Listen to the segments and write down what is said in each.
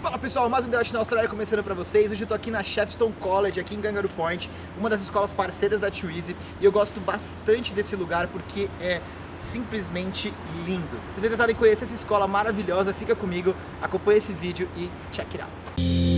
Fala pessoal, mais um Debate na Austrália começando para vocês. Hoje eu tô aqui na Chefstone College, aqui em Kangaroo Point, uma das escolas parceiras da Twizy, e eu gosto bastante desse lugar porque é simplesmente lindo. Se tentarem conhecer essa escola maravilhosa, fica comigo, acompanha esse vídeo e check it out.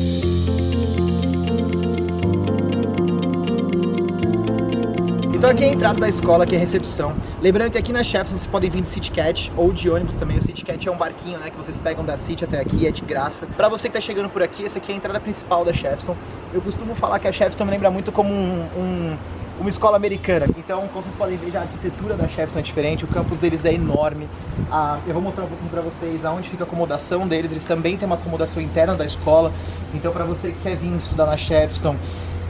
Então aqui é a entrada da escola, aqui é a recepção. Lembrando que aqui na Shepstone vocês podem vir de CityCat ou de ônibus também. O CityCat é um barquinho, né, que vocês pegam da City até aqui, é de graça. Pra você que tá chegando por aqui, essa aqui é a entrada principal da Shepstone. Eu costumo falar que a Shepstone me lembra muito como um, um uma escola americana. Então, como vocês podem ver, já a arquitetura da Shepstone é diferente, o campus deles é enorme. Ah, eu vou mostrar um pouquinho pra vocês aonde fica a acomodação deles. Eles também têm uma acomodação interna da escola. Então, pra você que quer vir estudar na Shepstone,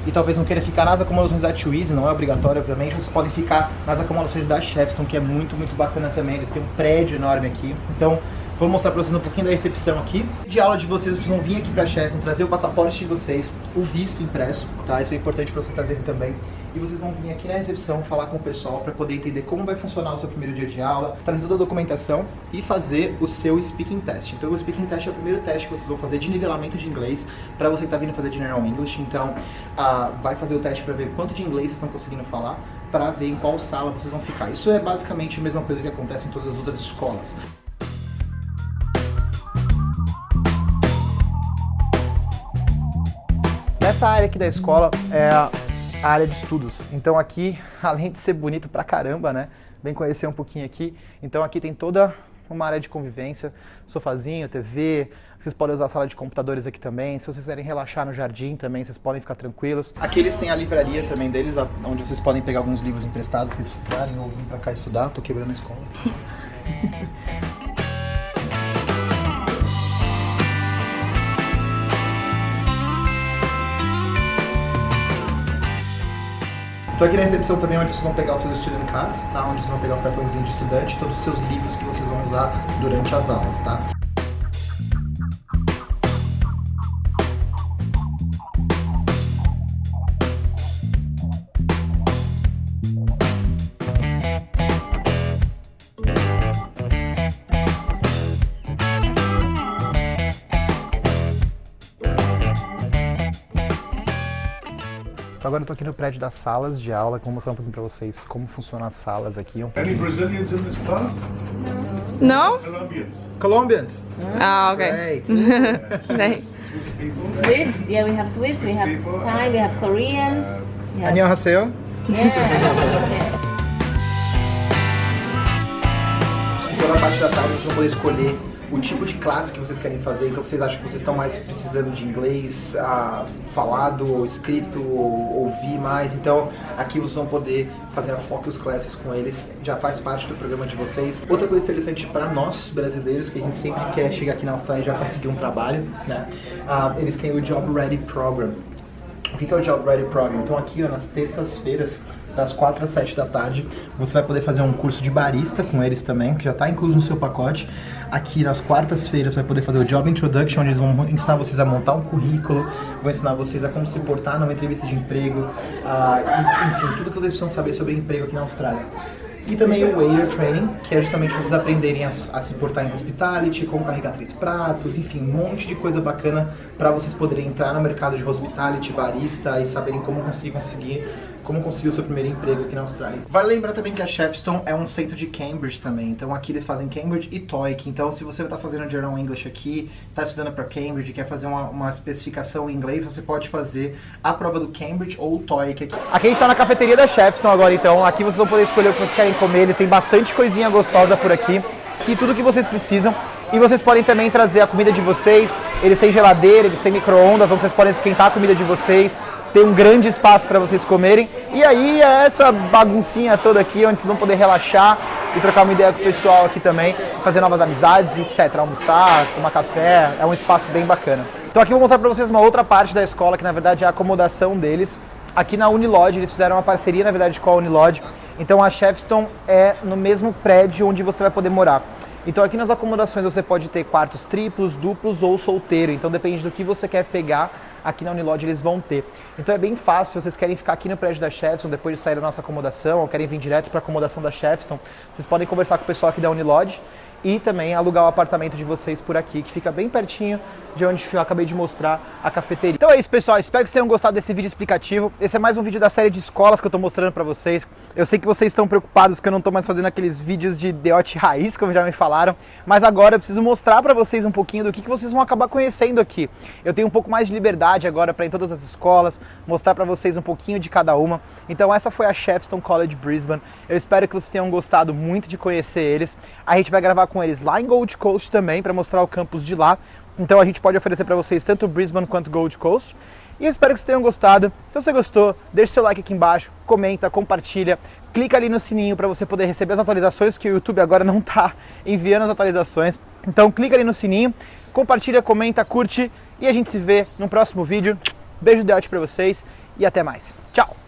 e talvez não queira ficar nas acomodações da Twizy, não é obrigatório, obviamente, vocês podem ficar nas acomodações da Shepstone, que é muito, muito bacana também. Eles têm um prédio enorme aqui. Então, vou mostrar pra vocês um pouquinho da recepção aqui. De aula de vocês, vocês vão vir aqui pra Shepstone, trazer o passaporte de vocês, o visto impresso, tá? Isso é importante pra vocês trazerem também. E vocês vão vir aqui na recepção falar com o pessoal para poder entender como vai funcionar o seu primeiro dia de aula, trazer toda a documentação e fazer o seu speaking test. Então o speaking test é o primeiro teste que vocês vão fazer de nivelamento de inglês para você que está vindo fazer General English. Então vai fazer o teste para ver quanto de inglês vocês estão conseguindo falar, para ver em qual sala vocês vão ficar. Isso é basicamente a mesma coisa que acontece em todas as outras escolas. Nessa área aqui da escola é a área de estudos. Então aqui, além de ser bonito pra caramba, né? Vem conhecer um pouquinho aqui. Então aqui tem toda uma área de convivência, sofazinho, TV, vocês podem usar a sala de computadores aqui também, se vocês quiserem relaxar no jardim também, vocês podem ficar tranquilos. Aqui eles têm a livraria também deles, onde vocês podem pegar alguns livros emprestados se vocês precisarem ou vir pra cá estudar, tô quebrando a escola. Estou aqui na recepção também onde vocês vão pegar os seus student cards, tá? Onde vocês vão pegar os cartõezinhos de estudante, todos os seus livros que vocês vão usar durante as aulas, tá? Então agora eu tô aqui no prédio das salas de aula, vou mostrar um pouquinho pra vocês como funcionam as salas aqui. Um Any Brazilians in this class? No? Colombians. Colombians! Ah, okay. Great! Nice. Swiss people. Swiss, yeah, we have Swiss, we have people. Thai, we have Korean. Uh, Yeah. 안녕하세요. yeah. Toda a parte da tarde vocês vão poder escolher o tipo de classe que vocês querem fazer. Então, vocês acham que vocês estão mais precisando de inglês ah, falado, ou escrito, ou ouvir mais, então aqui vocês vão poder fazer a Focus Classes com eles. Já faz parte do programa de vocês. Outra coisa interessante para nós brasileiros, que a gente sempre quer chegar aqui na Austrália e já conseguir um trabalho, né? Ah, eles têm o Job Ready Program. O que é o Job Ready Program? Então aqui ó, nas terças-feiras, das 4 às 7 da tarde, você vai poder fazer um curso de barista com eles também, que já está incluso no seu pacote. Aqui nas quartas-feiras vai poder fazer o Job Introduction, onde eles vão ensinar vocês a montar um currículo, vão ensinar vocês a como se portar numa entrevista de emprego, e, enfim, tudo que vocês precisam saber sobre emprego aqui na Austrália. E também o Waiter Training, que é justamente vocês aprenderem a, a se portar em hospitality, como carregar três pratos, enfim, um monte de coisa bacana para vocês poderem entrar no mercado de hospitality, barista e saberem como conseguir conseguir como conseguir o seu primeiro emprego aqui na Austrália. Vale lembrar também que a Shepstone é um centro de Cambridge também, então aqui eles fazem Cambridge e TOEIC, então se você está fazendo General English aqui, está estudando para Cambridge, quer fazer uma, uma especificação em inglês, você pode fazer a prova do Cambridge ou o TOEIC aqui. Aqui a gente está na cafeteria da Shepstone agora, então aqui vocês vão poder escolher o que vocês querem comer, eles têm bastante coisinha gostosa por aqui, que tudo que vocês precisam. E vocês podem também trazer a comida de vocês, eles têm geladeira, eles têm micro-ondas, onde vocês podem esquentar a comida de vocês, tem um grande espaço para vocês comerem. E aí é essa baguncinha toda aqui, onde vocês vão poder relaxar e trocar uma ideia com o pessoal aqui também, fazer novas amizades, etc. Almoçar, tomar café, é um espaço bem bacana. Então aqui eu vou mostrar para vocês uma outra parte da escola, que na verdade é a acomodação deles. Aqui na Unilodge, eles fizeram uma parceria, na verdade, com a Unilodge. Então a Shepstone é no mesmo prédio onde você vai poder morar. Então aqui nas acomodações você pode ter quartos triplos, duplos ou solteiro. Então depende do que você quer pegar, aqui na Unilodge eles vão ter. Então é bem fácil, se vocês querem ficar aqui no prédio da Shepstone depois de sair da nossa acomodação, ou querem vir direto para a acomodação da Shepstone, vocês podem conversar com o pessoal aqui da Unilodge e também alugar o apartamento de vocês por aqui, que fica bem pertinho de onde eu acabei de mostrar a cafeteria. Então é isso, pessoal. Espero que vocês tenham gostado desse vídeo explicativo. Esse é mais um vídeo da série de escolas que eu tô mostrando pra vocês. Eu sei que vocês estão preocupados que eu não tô mais fazendo aqueles vídeos de deote raiz, como já me falaram, mas agora eu preciso mostrar pra vocês um pouquinho do que, que vocês vão acabar conhecendo aqui. Eu tenho um pouco mais de liberdade agora para ir em todas as escolas, mostrar pra vocês um pouquinho de cada uma. Então essa foi a Shepston College Brisbane. Eu espero que vocês tenham gostado muito de conhecer eles. A gente vai gravar com eles lá em Gold Coast também, para mostrar o campus de lá. Então a gente pode oferecer para vocês tanto Brisbane quanto Gold Coast. E eu espero que vocês tenham gostado. Se você gostou, deixe seu like aqui embaixo, comenta, compartilha, clica ali no sininho para você poder receber as atualizações, porque o YouTube agora não está enviando as atualizações. Então clica ali no sininho, compartilha, comenta, curte e a gente se vê no próximo vídeo. Beijo de para vocês e até mais. Tchau!